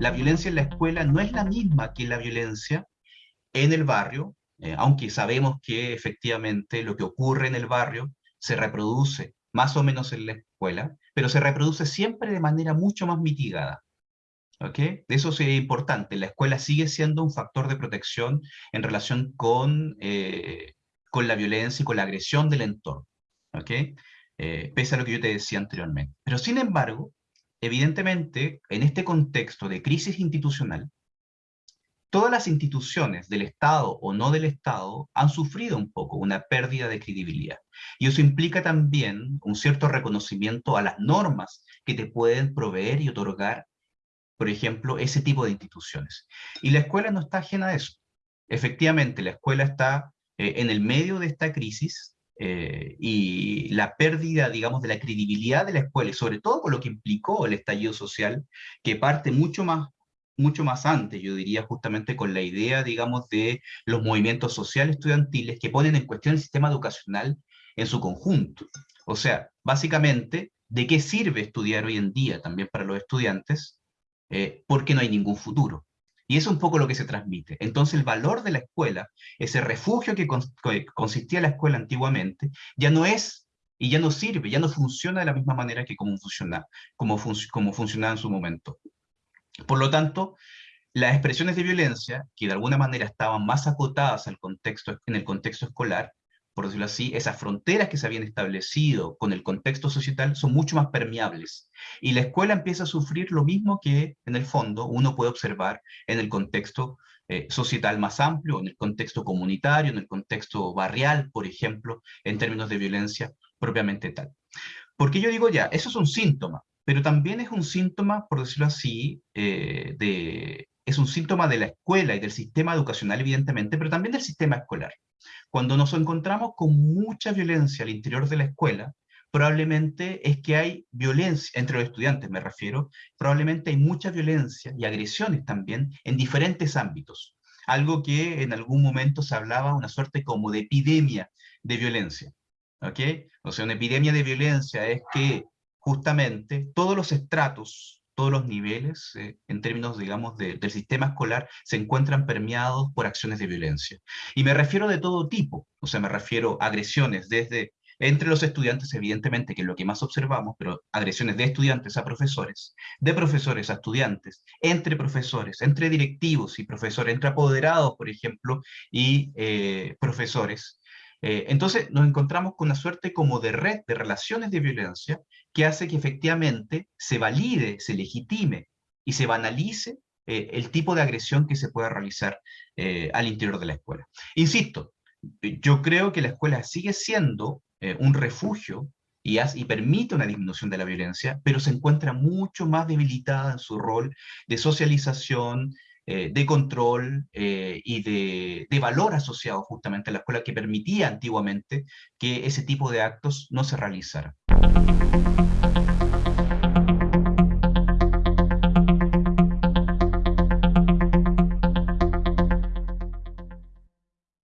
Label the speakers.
Speaker 1: la violencia en la escuela no es la misma que la violencia en el barrio, eh, aunque sabemos que efectivamente lo que ocurre en el barrio se reproduce más o menos en la escuela, pero se reproduce siempre de manera mucho más mitigada. ¿Ok? Eso es importante. La escuela sigue siendo un factor de protección en relación con, eh, con la violencia y con la agresión del entorno. ¿Ok? Eh, pese a lo que yo te decía anteriormente. Pero sin embargo, evidentemente, en este contexto de crisis institucional, todas las instituciones del Estado o no del Estado han sufrido un poco una pérdida de credibilidad. Y eso implica también un cierto reconocimiento a las normas que te pueden proveer y otorgar, por ejemplo, ese tipo de instituciones. Y la escuela no está ajena a eso. Efectivamente, la escuela está eh, en el medio de esta crisis eh, y la pérdida, digamos, de la credibilidad de la escuela, y sobre todo con lo que implicó el estallido social, que parte mucho más mucho más antes, yo diría justamente con la idea, digamos, de los movimientos sociales estudiantiles que ponen en cuestión el sistema educacional en su conjunto. O sea, básicamente, ¿de qué sirve estudiar hoy en día también para los estudiantes? Eh, porque no hay ningún futuro. Y eso es un poco lo que se transmite. Entonces el valor de la escuela, ese refugio que, consistía la escuela antiguamente, ya no es y ya no sirve, ya no funciona de la misma manera que como, funciona, como funcionaba en su momento. Por lo tanto, las expresiones de violencia, que de alguna manera estaban más acotadas al contexto, en el contexto escolar, por decirlo así, esas fronteras que se habían establecido con el contexto societal son mucho más permeables. Y la escuela empieza a sufrir lo mismo que, en el fondo, uno puede observar en el contexto eh, societal más amplio, en el contexto comunitario, en el contexto barrial, por ejemplo, en términos de violencia propiamente tal. Porque yo digo ya, eso es un síntoma, pero también es un síntoma, por decirlo así, eh, de, es un síntoma de la escuela y del sistema educacional, evidentemente, pero también del sistema escolar. Cuando nos encontramos con mucha violencia al interior de la escuela, probablemente es que hay violencia, entre los estudiantes me refiero, probablemente hay mucha violencia y agresiones también en diferentes ámbitos. Algo que en algún momento se hablaba una suerte como de epidemia de violencia. ¿Ok? O sea, una epidemia de violencia es que justamente todos los estratos, todos los niveles, eh, en términos, digamos, del sistema escolar, se encuentran permeados por acciones de violencia. Y me refiero de todo tipo, o sea, me refiero a agresiones desde entre los estudiantes, evidentemente, que es lo que más observamos, pero agresiones de estudiantes a profesores, de profesores a estudiantes, entre profesores, entre directivos y profesores, entre apoderados, por ejemplo, y eh, profesores, eh, entonces nos encontramos con una suerte como de red de relaciones de violencia que hace que efectivamente se valide, se legitime y se banalice eh, el tipo de agresión que se pueda realizar eh, al interior de la escuela. Insisto, yo creo que la escuela sigue siendo un refugio y, y, permite una disminución de la violencia, pero se encuentra mucho más debilitada en su rol de socialización, eh, de control eh, y de, valor asociado justamente a la escuela que permitía antiguamente que ese tipo de actos no se realizaran.